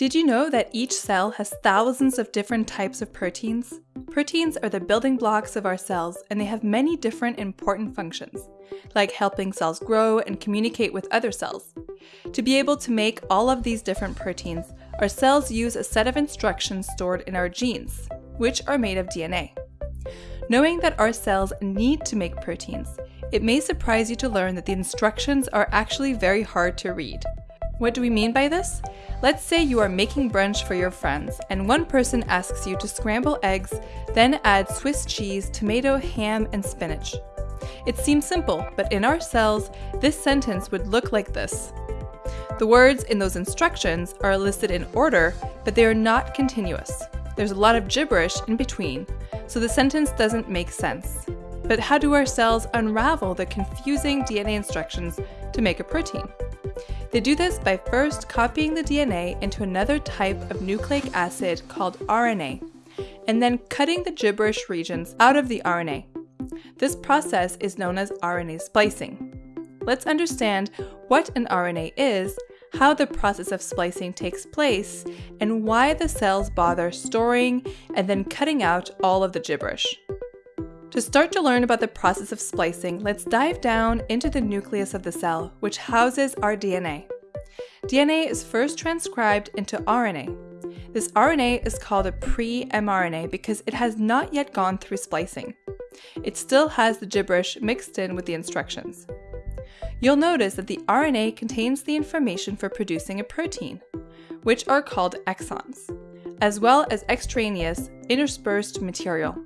Did you know that each cell has thousands of different types of proteins? Proteins are the building blocks of our cells and they have many different important functions, like helping cells grow and communicate with other cells. To be able to make all of these different proteins, our cells use a set of instructions stored in our genes, which are made of DNA. Knowing that our cells need to make proteins, it may surprise you to learn that the instructions are actually very hard to read. What do we mean by this? Let's say you are making brunch for your friends, and one person asks you to scramble eggs, then add Swiss cheese, tomato, ham, and spinach. It seems simple, but in our cells, this sentence would look like this. The words in those instructions are listed in order, but they are not continuous. There's a lot of gibberish in between, so the sentence doesn't make sense. But how do our cells unravel the confusing DNA instructions to make a protein? They do this by first copying the DNA into another type of nucleic acid called RNA, and then cutting the gibberish regions out of the RNA. This process is known as RNA splicing. Let's understand what an RNA is, how the process of splicing takes place, and why the cells bother storing and then cutting out all of the gibberish. To start to learn about the process of splicing, let's dive down into the nucleus of the cell, which houses our DNA. DNA is first transcribed into RNA. This RNA is called a pre-mRNA because it has not yet gone through splicing. It still has the gibberish mixed in with the instructions. You'll notice that the RNA contains the information for producing a protein, which are called exons, as well as extraneous, interspersed material.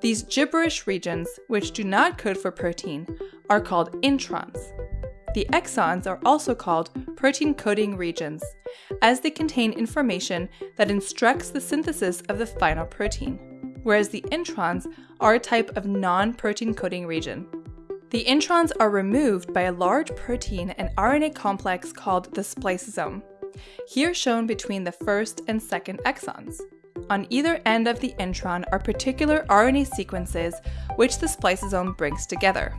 These gibberish regions, which do not code for protein, are called introns. The exons are also called protein coding regions, as they contain information that instructs the synthesis of the final protein, whereas the introns are a type of non-protein coding region. The introns are removed by a large protein and RNA complex called the spliceosome, here shown between the first and second exons. On either end of the intron are particular RNA sequences which the spliceosome brings together.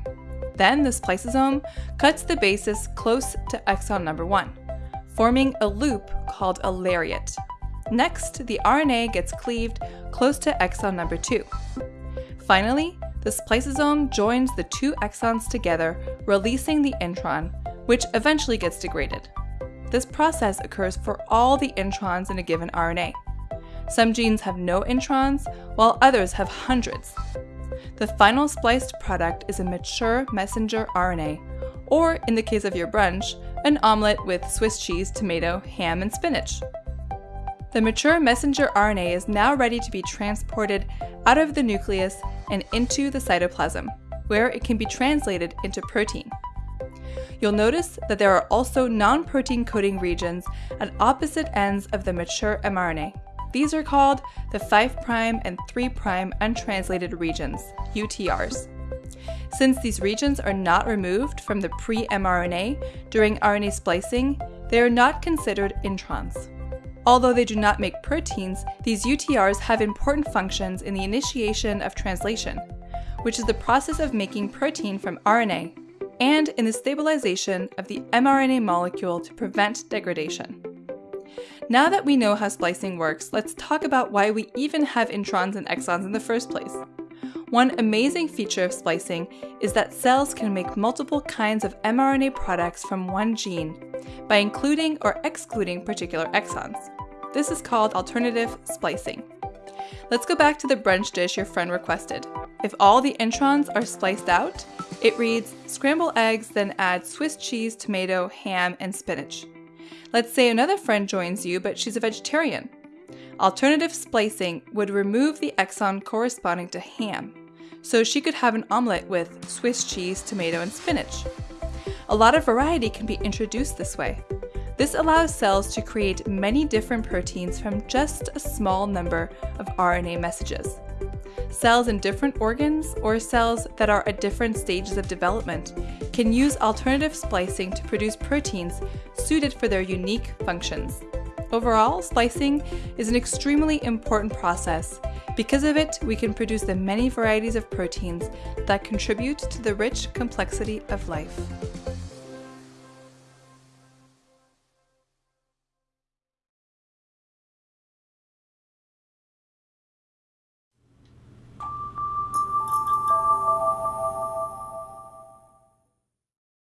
Then the spliceosome cuts the bases close to exon number 1, forming a loop called a lariat. Next, the RNA gets cleaved close to exon number 2. Finally, the spliceosome joins the two exons together, releasing the intron, which eventually gets degraded. This process occurs for all the introns in a given RNA. Some genes have no introns, while others have hundreds. The final spliced product is a mature messenger RNA, or in the case of your brunch, an omelette with Swiss cheese, tomato, ham, and spinach. The mature messenger RNA is now ready to be transported out of the nucleus and into the cytoplasm, where it can be translated into protein. You'll notice that there are also non-protein coding regions at opposite ends of the mature mRNA. These are called the 5' and 3' untranslated regions, UTRs. Since these regions are not removed from the pre-mRNA during RNA splicing, they are not considered introns. Although they do not make proteins, these UTRs have important functions in the initiation of translation, which is the process of making protein from RNA, and in the stabilization of the mRNA molecule to prevent degradation. Now that we know how splicing works, let's talk about why we even have introns and exons in the first place. One amazing feature of splicing is that cells can make multiple kinds of mRNA products from one gene by including or excluding particular exons. This is called alternative splicing. Let's go back to the brunch dish your friend requested. If all the introns are spliced out, it reads scramble eggs, then add Swiss cheese, tomato, ham, and spinach. Let's say another friend joins you, but she's a vegetarian. Alternative splicing would remove the exon corresponding to ham, so she could have an omelette with Swiss cheese, tomato, and spinach. A lot of variety can be introduced this way. This allows cells to create many different proteins from just a small number of RNA messages. Cells in different organs or cells that are at different stages of development can use alternative splicing to produce proteins suited for their unique functions. Overall, splicing is an extremely important process. Because of it, we can produce the many varieties of proteins that contribute to the rich complexity of life.